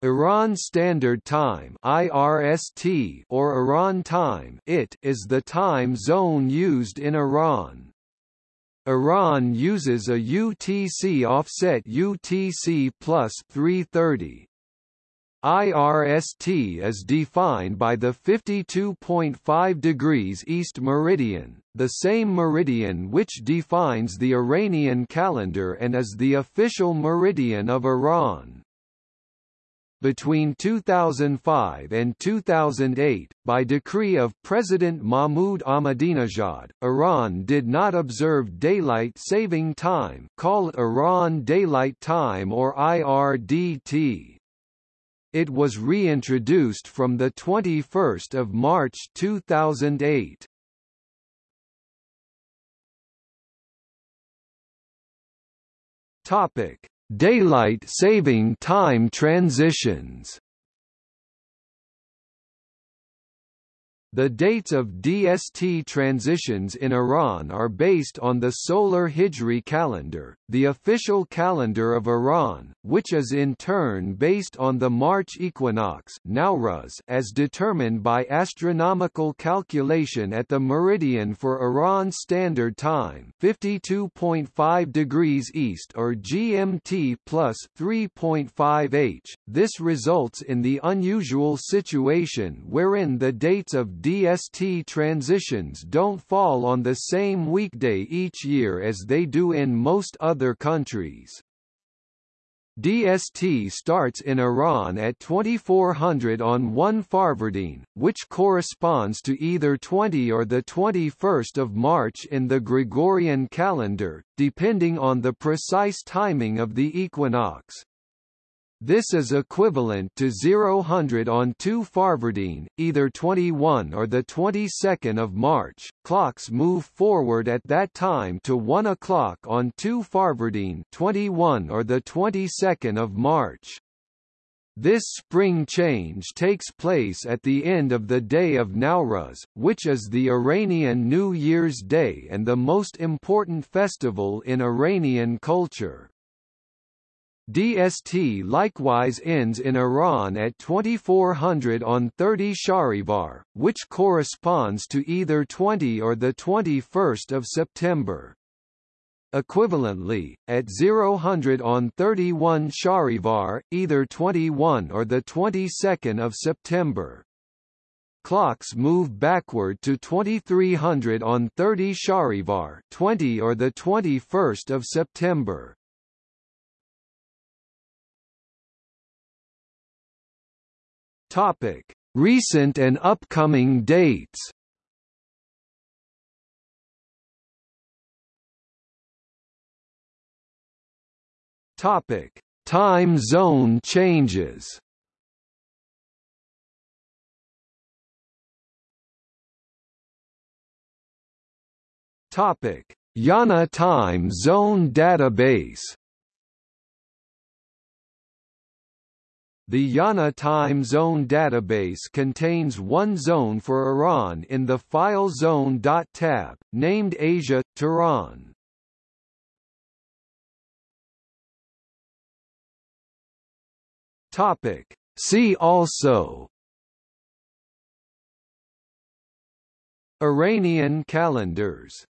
Iran Standard Time (IRST) or Iran Time (IT) is the time zone used in Iran. Iran uses a UTC offset UTC plus 330. IRST is defined by the 52.5 degrees east meridian, the same meridian which defines the Iranian calendar and is the official meridian of Iran. Between 2005 and 2008, by decree of President Mahmoud Ahmadinejad, Iran did not observe daylight saving time call Iran Daylight Time or IRDT. It was reintroduced from 21 March 2008. Topic Daylight saving time transitions. The dates of DST transitions in Iran are based on the solar Hijri calendar, the official calendar of Iran, which is in turn based on the March equinox Nowruz as determined by astronomical calculation at the meridian for Iran Standard Time 52.5 degrees east or GMT plus 3.5 h. This results in the unusual situation wherein the dates of DST transitions don't fall on the same weekday each year as they do in most other countries. DST starts in Iran at 2400 on 1 Farvardin, which corresponds to either 20 or the 21st of March in the Gregorian calendar, depending on the precise timing of the equinox. This is equivalent to 0 on 2 Farvardin, either 21 or the 22nd of March. Clocks move forward at that time to 1 o'clock on 2 Farvardin, 21 or the 22nd of March. This spring change takes place at the end of the day of Nowruz, which is the Iranian New Year's Day and the most important festival in Iranian culture. DST likewise ends in Iran at 2400 on 30 Shahrivar, which corresponds to either 20 or the 21st of September. Equivalently, at 000 on 31 Shahrivar, either 21 or the 22nd of September. Clocks move backward to 2300 on 30 Shahrivar, 20 or the 21st of September. Topic: Recent and upcoming dates. Topic: Time zone changes. Topic: IANA Time Zone Database The IANA time zone database contains one zone for Iran in the File Zone tab, named Asia, Tehran. Topic. See also Iranian calendars